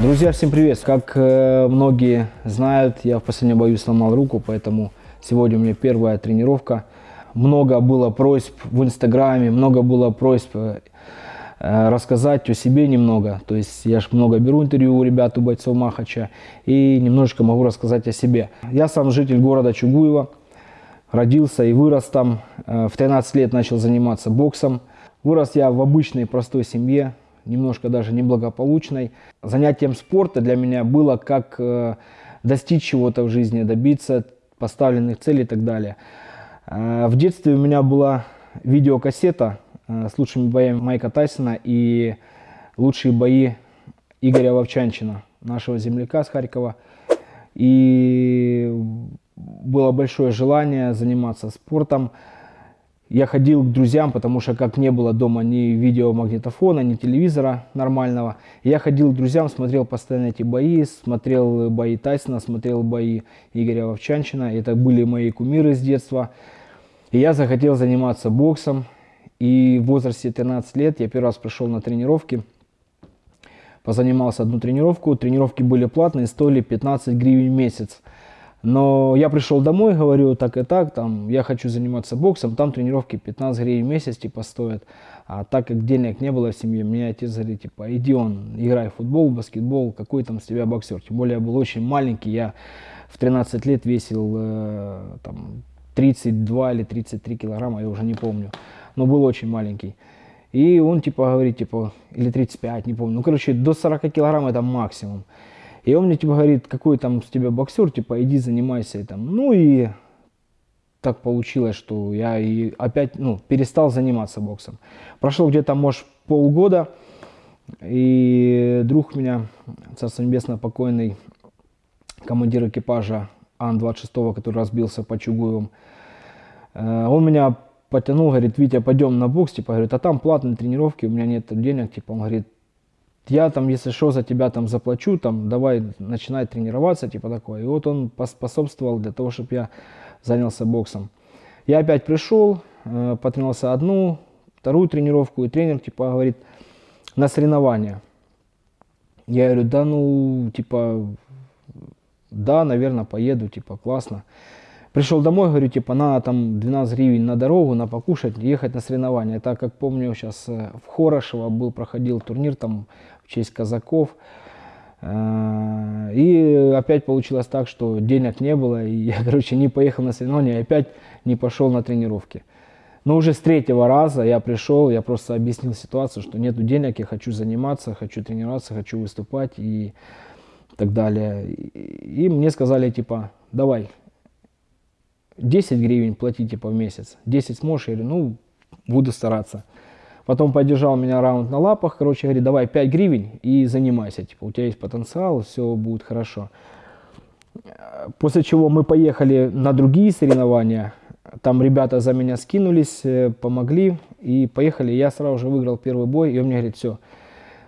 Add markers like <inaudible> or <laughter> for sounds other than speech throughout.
Друзья, всем привет! Как э, многие знают, я в последнем бою сломал руку, поэтому сегодня у меня первая тренировка. Много было просьб в инстаграме, много было просьб э, рассказать о себе немного. То есть я же много беру интервью у ребят, у бойцов Махача, и немножечко могу рассказать о себе. Я сам житель города Чугуева, родился и вырос там. Э, в 13 лет начал заниматься боксом. Вырос я в обычной простой семье, немножко даже неблагополучной. Занятием спорта для меня было как э, достичь чего-то в жизни, добиться поставленных целей и так далее. Э, в детстве у меня была видеокассета э, с лучшими боями Майка Тайсона и лучшие бои Игоря Вовчанчина, нашего земляка с Харькова. И было большое желание заниматься спортом я ходил к друзьям, потому что как не было дома ни видеомагнитофона, ни телевизора нормального, я ходил к друзьям, смотрел постоянно эти бои, смотрел бои Тайсона, смотрел бои Игоря Вовчанчина. Это были мои кумиры с детства. И я захотел заниматься боксом. И в возрасте 13 лет я первый раз пришел на тренировки. Позанимался одну тренировку. Тренировки были платные, стоили 15 гривен в месяц. Но я пришел домой, говорю, так и так, там, я хочу заниматься боксом, там тренировки 15 гривен в месяц, типа, стоят. А так как денег не было в семье, мне отец говорит, типа, иди он, играй в футбол, баскетбол, какой там с тебя боксер. Тем более я был очень маленький, я в 13 лет весил э, там 32 или 33 килограмма, я уже не помню, но был очень маленький. И он типа говорит, типа, или 35, не помню, ну короче, до 40 килограмм это максимум. И он мне типа говорит, какой там с тебя боксер, типа иди занимайся. И, там. Ну и так получилось, что я и опять ну, перестал заниматься боксом. Прошло где-то, может, полгода, и друг меня, царство небесное, покойный командир экипажа Ан-26, который разбился по Чугуевым, э, он меня потянул, говорит, Витя, пойдем на бокс, типа, говорит, а там платные тренировки, у меня нет денег, типа, он говорит, я там, если что, за тебя там заплачу, там, давай начинай тренироваться, типа такое. И вот он поспособствовал для того, чтобы я занялся боксом. Я опять пришел, э, потренировался одну, вторую тренировку, и тренер, типа, говорит, на соревнования. Я говорю, да ну, типа, да, наверное, поеду, типа, классно. Пришел домой, говорю, типа, на там 12 гривен на дорогу, на покушать, ехать на соревнования. Так как помню, сейчас э, в Хорошево был, проходил турнир, там в честь казаков. Э, и опять получилось так, что денег не было, и я, <laughs> короче, не поехал на соревнования, и опять не пошел на тренировки. Но уже с третьего раза я пришел, я просто объяснил ситуацию, что нету денег, я хочу заниматься, хочу тренироваться, хочу выступать и так далее. И мне сказали, типа, давай, 10 гривен плати, типа, в месяц. 10 сможешь? Я говорю, ну, буду стараться. Потом поддержал меня раунд на лапах, короче, говорит, давай 5 гривен и занимайся, типа, у тебя есть потенциал, все будет хорошо. После чего мы поехали на другие соревнования, там ребята за меня скинулись, э, помогли и поехали. Я сразу же выиграл первый бой, и он мне говорит, все,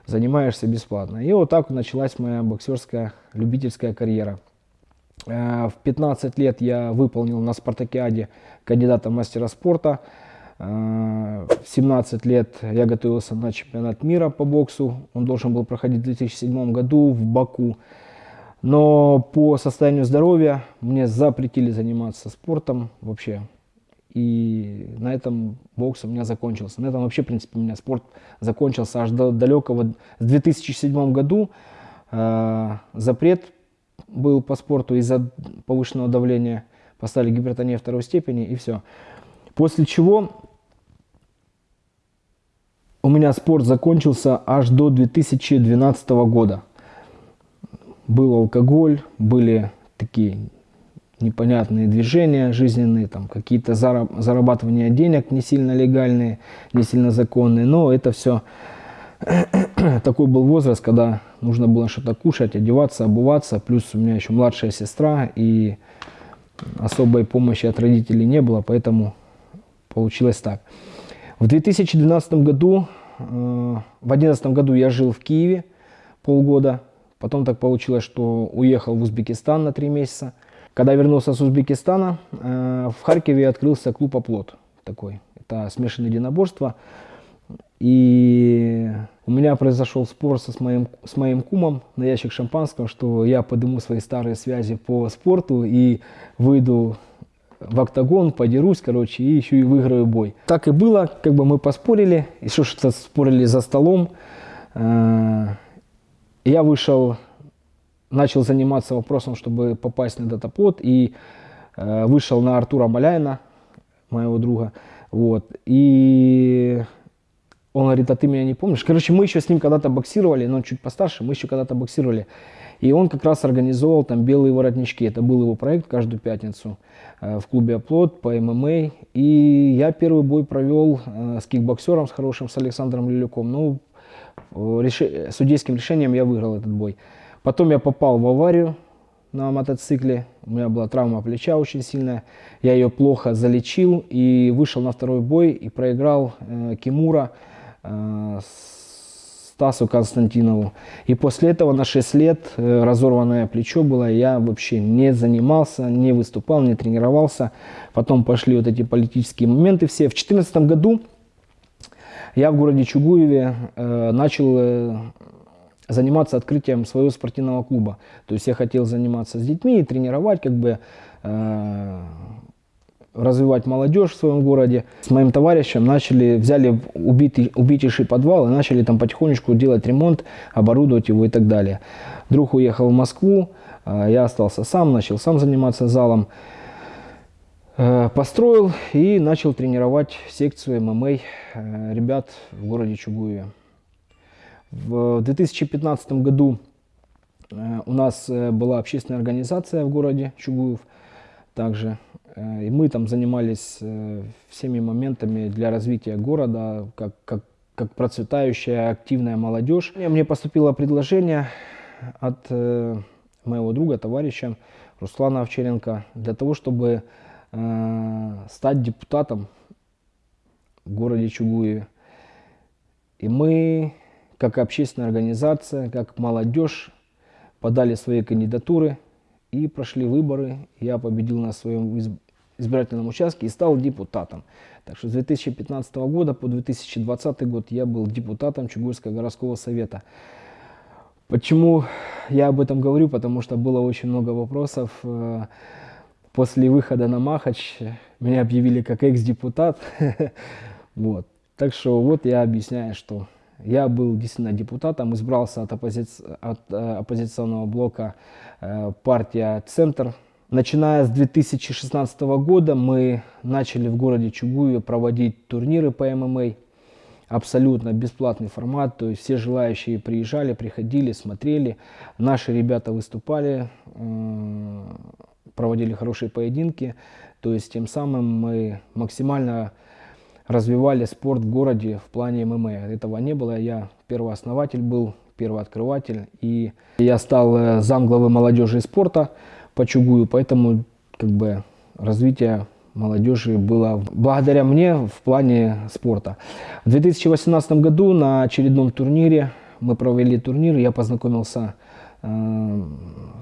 занимаешься бесплатно. И вот так началась моя боксерская любительская карьера. Э, в 15 лет я выполнил на спартакиаде кандидата мастера спорта. Э, в 17 лет я готовился на чемпионат мира по боксу. Он должен был проходить в 2007 году в Баку. Но по состоянию здоровья мне запретили заниматься спортом вообще. И на этом бокс у меня закончился. На этом вообще, в принципе, у меня спорт закончился аж до далекого. В 2007 году э, запрет был по спорту из-за повышенного давления. Поставили гипертонию второй степени и все. После чего у меня спорт закончился аж до 2012 года. Был алкоголь, были такие непонятные движения жизненные, там какие-то зарабатывания денег не сильно легальные, не сильно законные, но это все <clears throat> такой был возраст, когда нужно было что-то кушать, одеваться, обуваться, плюс у меня еще младшая сестра, и особой помощи от родителей не было, поэтому получилось так. В 2012 году, э, в 2011 году я жил в Киеве полгода. Потом так получилось, что уехал в Узбекистан на три месяца. Когда вернулся с Узбекистана, э, в Харькове открылся клуб «Оплот» такой. Это смешанное единоборство. И у меня произошел спор со, с, моим, с моим кумом на ящик шампанского, что я подниму свои старые связи по спорту и выйду в октагон, подерусь, короче, и еще и выиграю бой. Так и было, как бы мы поспорили, еще что-то спорили за столом. Э, я вышел, начал заниматься вопросом, чтобы попасть на датаплот, и э, вышел на Артура Маляйна, моего друга, вот, и он говорит, а ты меня не помнишь? Короче, мы еще с ним когда-то боксировали, но он чуть постарше, мы еще когда-то боксировали. И он как раз организовал там белые воротнички. Это был его проект каждую пятницу э, в клубе Оплот по ММА. И я первый бой провел э, с кикбоксером, с хорошим, с Александром Лилюком. Ну, реши, судейским решением я выиграл этот бой. Потом я попал в аварию на мотоцикле. У меня была травма плеча очень сильная. Я ее плохо залечил и вышел на второй бой и проиграл э, Кимура э, Стасу Константинову. И после этого на 6 лет э, разорванное плечо было, я вообще не занимался, не выступал, не тренировался. Потом пошли вот эти политические моменты все. В 2014 году я в городе Чугуеве э, начал э, заниматься открытием своего спортивного клуба. То есть я хотел заниматься с детьми и тренировать, как бы э, развивать молодежь в своем городе. С моим товарищем начали, взяли убитый, убитейший подвал и начали там потихонечку делать ремонт, оборудовать его и так далее. Друг уехал в Москву, а я остался сам, начал сам заниматься залом. Э, построил и начал тренировать секцию ММА э, ребят в городе Чугуеве. В 2015 году э, у нас была общественная организация в городе Чугуев также и мы там занимались э, всеми моментами для развития города, как, как, как процветающая активная молодежь. Мне поступило предложение от э, моего друга, товарища Руслана Овчаренко, для того, чтобы стать депутатом в городе Чугуеве. И мы, как общественная организация, как молодежь, подали свои кандидатуры и прошли выборы. Я победил на своем избирательном участке и стал депутатом. Так что с 2015 года по 2020 год я был депутатом Чугуйского городского совета. Почему я об этом говорю? Потому что было очень много вопросов. Э, после выхода на Махач меня объявили как экс-депутат. <laughs> вот. Так что вот я объясняю, что я был действительно депутатом, избрался от, оппози... от э, оппозиционного блока э, партия «Центр», Начиная с 2016 года мы начали в городе Чугуеве проводить турниры по ММА. Абсолютно бесплатный формат, то есть все желающие приезжали, приходили, смотрели. Наши ребята выступали, проводили хорошие поединки. То есть тем самым мы максимально развивали спорт в городе в плане ММА. Этого не было, я первоооснователь был, первооткрыватель. И я стал э, замглавы молодежи и спорта по Чугую, поэтому как бы развитие молодежи было благодаря мне в плане спорта. В 2018 году на очередном турнире, мы провели турнир, я познакомился э,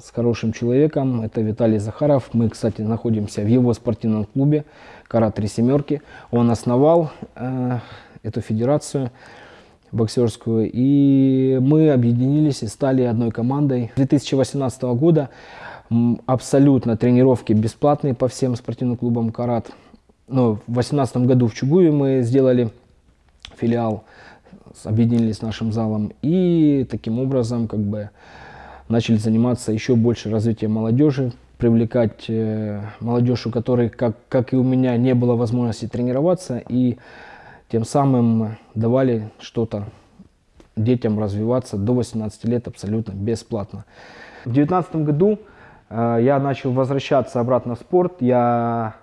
с хорошим человеком, это Виталий Захаров. Мы, кстати, находимся в его спортивном клубе «Кара Три Семерки». Он основал э, эту федерацию боксерскую, и мы объединились и стали одной командой. С 2018 года абсолютно тренировки бесплатные по всем спортивным клубам «Карат». Но в 2018 году в Чугуе мы сделали филиал, объединились с нашим залом и таким образом как бы начали заниматься еще больше развитием молодежи, привлекать э, молодежь, у которой, как, как и у меня, не было возможности тренироваться, и тем самым давали что-то детям развиваться до 18 лет абсолютно бесплатно. В 2019 году я начал возвращаться обратно в спорт. Я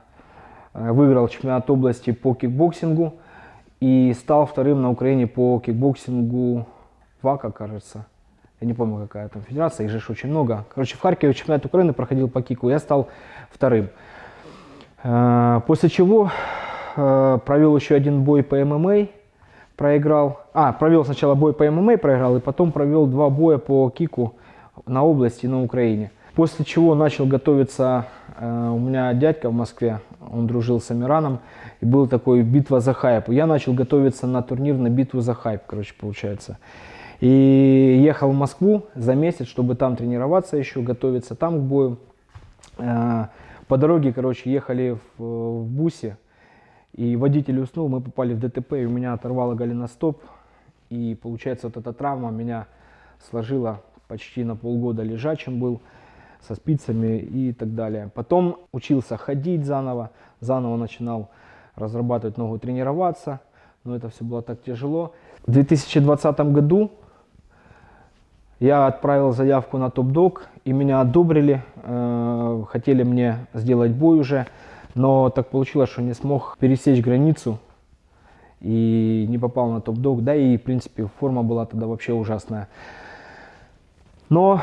э, выиграл чемпионат области по кикбоксингу и стал вторым на Украине по кикбоксингу WAKO, кажется. Я не помню, какая там федерация, их же очень много. Короче, в Харькове чемпионат Украины проходил по кику, я стал вторым. Э, после чего провел еще один бой по ММА, проиграл. А, провел сначала бой по ММА, проиграл, и потом провел два боя по кику на области на Украине. После чего начал готовиться, э, у меня дядька в Москве, он дружил с Амираном, и был такой битва за хайп. Я начал готовиться на турнир на битву за хайп, короче, получается. И ехал в Москву за месяц, чтобы там тренироваться еще, готовиться там к бою. Э, по дороге, короче, ехали в, в бусе, и водитель уснул, мы попали в ДТП, и у меня оторвало голеностоп. И получается, вот эта травма меня сложила почти на полгода лежачим был, со спицами и так далее. Потом учился ходить заново, заново начинал разрабатывать ногу, тренироваться, но это все было так тяжело. В 2020 году я отправил заявку на топ-дог, и меня одобрили, э, хотели мне сделать бой уже, но так получилось, что не смог пересечь границу и не попал на топ-дог, да и в принципе форма была тогда вообще ужасная. Но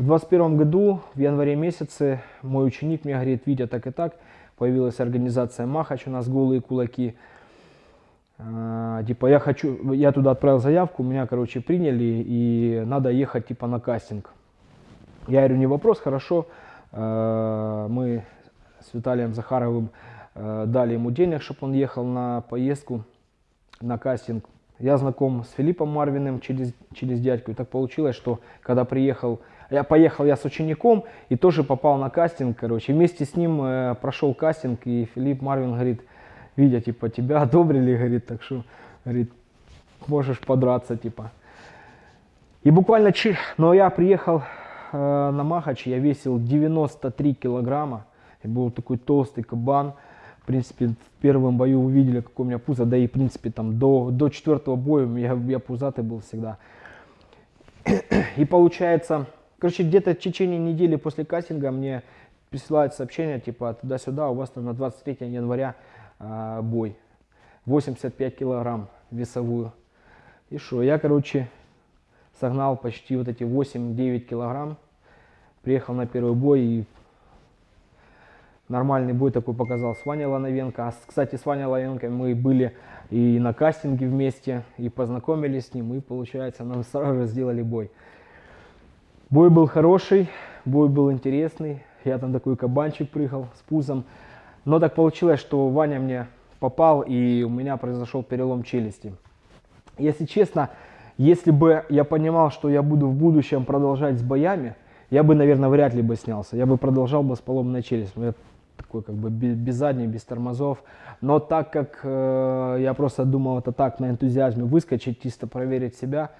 в 21 году, в январе месяце, мой ученик мне говорит, Витя, так и так, появилась организация Махач, у нас голые кулаки. А, типа, я хочу, я туда отправил заявку, меня, короче, приняли, и надо ехать, типа, на кастинг. Я говорю, не вопрос, хорошо. А, мы с Виталием Захаровым а, дали ему денег, чтобы он ехал на поездку, на кастинг. Я знаком с Филиппом Марвиным через, через дядьку. И так получилось, что когда приехал я поехал я с учеником и тоже попал на кастинг, короче. Вместе с ним э, прошел кастинг, и Филипп Марвин говорит, видя, типа, тебя одобрили, <laughs> говорит, так что, говорит, можешь подраться, типа. И буквально, но я приехал э, на Махач, я весил 93 килограмма, и был такой толстый кабан. В принципе, в первом бою вы видели, какой у меня пузо, да и, в принципе, там до, до четвертого боя я, я пузатый был всегда. <coughs> И получается, Короче, где-то в течение недели после кастинга мне присылают сообщение, типа, туда-сюда, у вас там на 23 января э, бой. 85 килограмм весовую. И что, я, короче, согнал почти вот эти 8-9 килограмм. Приехал на первый бой и нормальный бой такой показал с Ваней Лановенко. А, кстати, с Ваней Лановенко мы были и на кастинге вместе, и познакомились с ним, и, получается, нам <laughs> сразу же сделали бой. Бой был хороший, бой был интересный. Я там такой кабанчик прыгал с пузом. Но так получилось, что Ваня мне попал, и у меня произошел перелом челюсти. Если честно, если бы я понимал, что я буду в будущем продолжать с боями, я бы, наверное, вряд ли бы снялся. Я бы продолжал бы с поломанной челюстью. Я такой как бы без задней, без тормозов. Но так как э, я просто думал это так на энтузиазме выскочить, чисто проверить себя,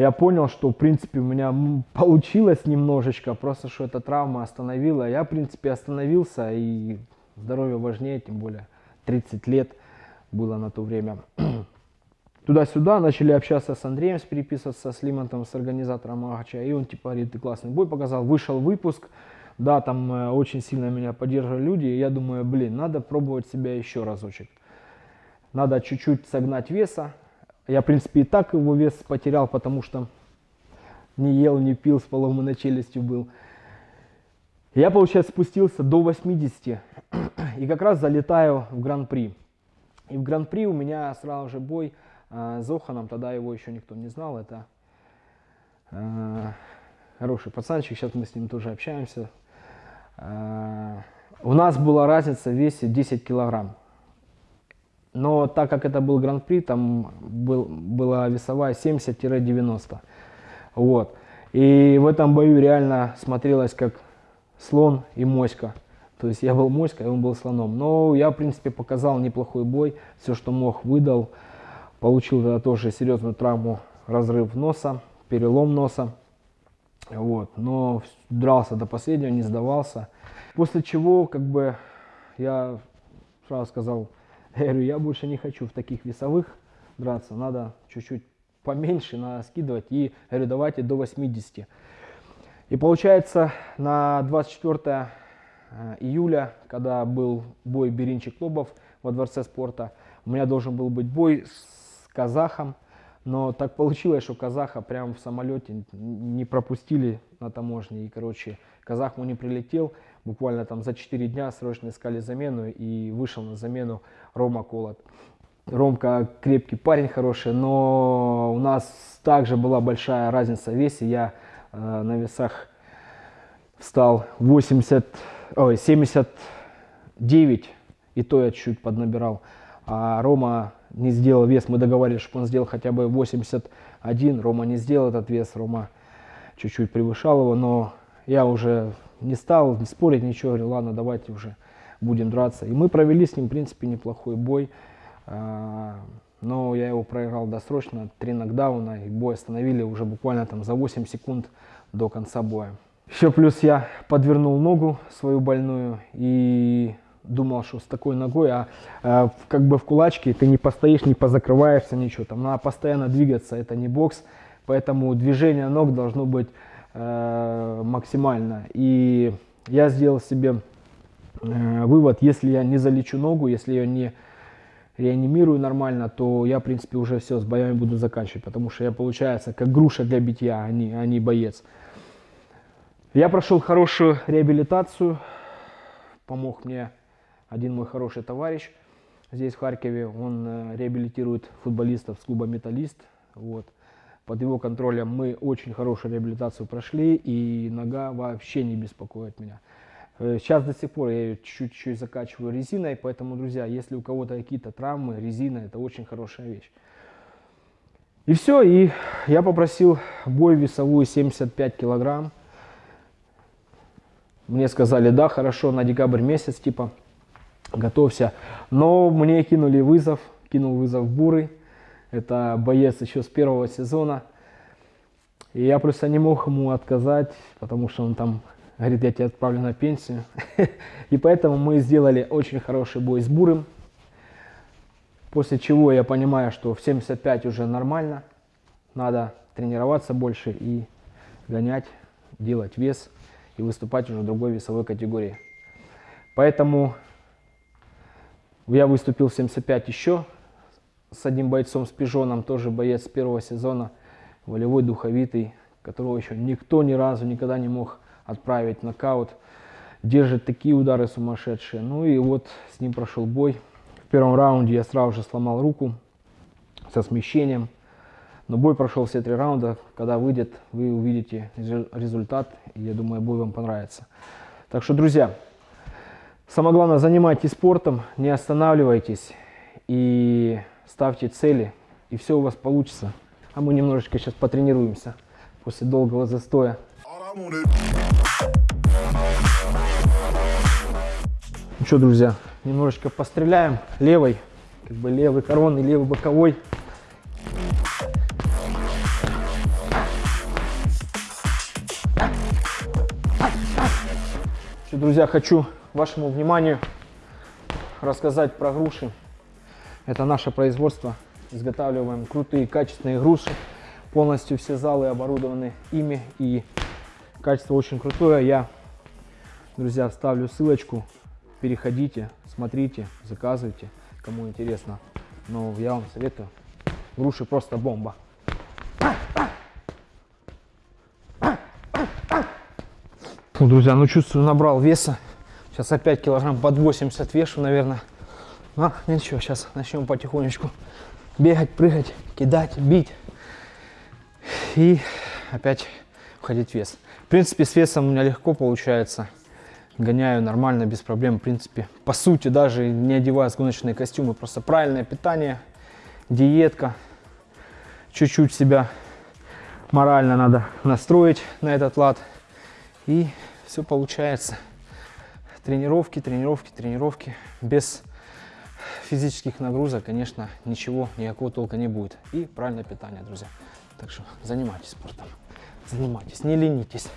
я понял, что, в принципе, у меня получилось немножечко, просто что эта травма остановила. Я, в принципе, остановился, и здоровье важнее, тем более 30 лет было на то время. <clears throat> Туда-сюда начали общаться с Андреем, переписываться с Лимонтом, с организатором Агача, и он, типа, говорит, ты классный бой показал. Вышел выпуск, да, там э, очень сильно меня поддерживали люди, и я думаю, блин, надо пробовать себя еще разочек. Надо чуть-чуть согнать веса, я, в принципе, и так его вес потерял, потому что не ел, не пил, с поломанной челюстью был. Я, получается, спустился до 80 и как раз залетаю в Гран-при. И в Гран-при у меня сразу же бой э, с Зоханом, тогда его еще никто не знал. Это э, хороший пацанчик, сейчас мы с ним тоже общаемся. Э, у нас была разница в весе 10 килограмм. Но так как это был гран-при, там был, была весовая 70-90. Вот. И в этом бою реально смотрелось как слон и моська. То есть я был моськой, он был слоном. Но я, в принципе, показал неплохой бой. Все, что мог, выдал. Получил тогда тоже серьезную травму, разрыв носа, перелом носа. Вот. Но дрался до последнего, не сдавался. После чего, как бы, я сразу сказал, <laughs> я говорю, я больше не хочу в таких весовых драться, надо чуть-чуть поменьше, надо скидывать. И говорю, давайте до 80. И получается, на 24 э, июля, когда был бой Беринчик-Лобов во Дворце спорта, у меня должен был быть бой с казахом, но так получилось, что казаха прямо в самолете не пропустили на таможне. И, короче, казах ему не прилетел. Буквально там за 4 дня срочно искали замену и вышел на замену Рома Колот. Ромка крепкий парень хороший, но у нас также была большая разница в весе. Я э, на весах встал 80, ой, 70, 9, и то я чуть поднабирал. А Рома не сделал вес, мы договорились, чтобы он сделал хотя бы 81, Рома не сделал этот вес, Рома чуть-чуть превышал его, но я уже не стал спорить, ничего, говорю, ладно, давайте уже будем драться. И мы провели с ним, в принципе, неплохой бой. А, но я его проиграл досрочно, три нокдауна, и бой остановили уже буквально там за 8 секунд до конца боя. Еще плюс я подвернул ногу свою больную и думал, что с такой ногой, а, а как бы в кулачке ты не постоишь, не позакрываешься, ничего. Там надо постоянно двигаться, это не бокс, поэтому движение ног должно быть э, максимально. И я сделал себе э, вывод, если я не залечу ногу, если ее не реанимирую нормально, то я, в принципе, уже все, с боями буду заканчивать, потому что я, получается, как груша для битья, а не, а не боец. Я прошел хорошую реабилитацию, помог мне один мой хороший товарищ здесь в Харькове, он э, реабилитирует футболистов с клуба «Металлист», вот. Под его контролем мы очень хорошую реабилитацию прошли, и нога вообще не беспокоит меня. Э, сейчас до сих пор я ее чуть-чуть закачиваю резиной, поэтому, друзья, если у кого-то какие-то травмы, резина это очень хорошая вещь. И все, и я попросил бой весовую 75 килограмм. Мне сказали, да, хорошо, на декабрь месяц, типа, готовься. Но мне кинули вызов, кинул вызов Бурый. Это боец еще с первого сезона. И я просто не мог ему отказать, потому что он там говорит, я тебя отправлю на пенсию. <laughs> И поэтому мы сделали очень хороший бой с Бурым. После чего я понимаю, что в 75 уже нормально. Надо тренироваться больше и гонять, делать вес и выступать уже в другой весовой категории. Поэтому я выступил в 75 еще с одним бойцом, с Пижоном, тоже боец первого сезона, волевой, духовитый, которого еще никто ни разу никогда не мог отправить нокаут. Держит такие удары сумасшедшие. Ну и вот с ним прошел бой. В первом раунде я сразу же сломал руку со смещением. Но бой прошел все три раунда. Когда выйдет, вы увидите результат. И я думаю, бой вам понравится. Так что, друзья, самое главное, занимайтесь спортом, не останавливайтесь и ставьте цели. И все у вас получится. А мы немножечко сейчас потренируемся после долгого застоя. Ну что, друзья, немножечко постреляем левой, как бы левый коронный, левый боковой. Что, друзья, хочу вашему вниманию рассказать про груши. Это наше производство. Изготавливаем крутые, качественные груши. Полностью все залы оборудованы ими и Качество очень крутое. Я, друзья, вставлю ссылочку. Переходите, смотрите, заказывайте, кому интересно. Но я вам советую. Груши просто бомба. Ну, друзья, ну чувствую, набрал веса. Сейчас опять килограмм под 80 вешу, наверное. А, ничего, сейчас начнем потихонечку бегать, прыгать, кидать, бить. И опять входить в вес. В принципе, с весом у меня легко получается. Гоняю нормально, без проблем. В принципе, по сути, даже не одевая гоночные костюмы. Просто правильное питание, диетка. Чуть-чуть себя морально надо настроить на этот лад. И все получается. Тренировки, тренировки, тренировки. Без физических нагрузок, конечно, ничего, никакого толка не будет. И правильное питание, друзья. Так что занимайтесь спортом, занимайтесь, не ленитесь.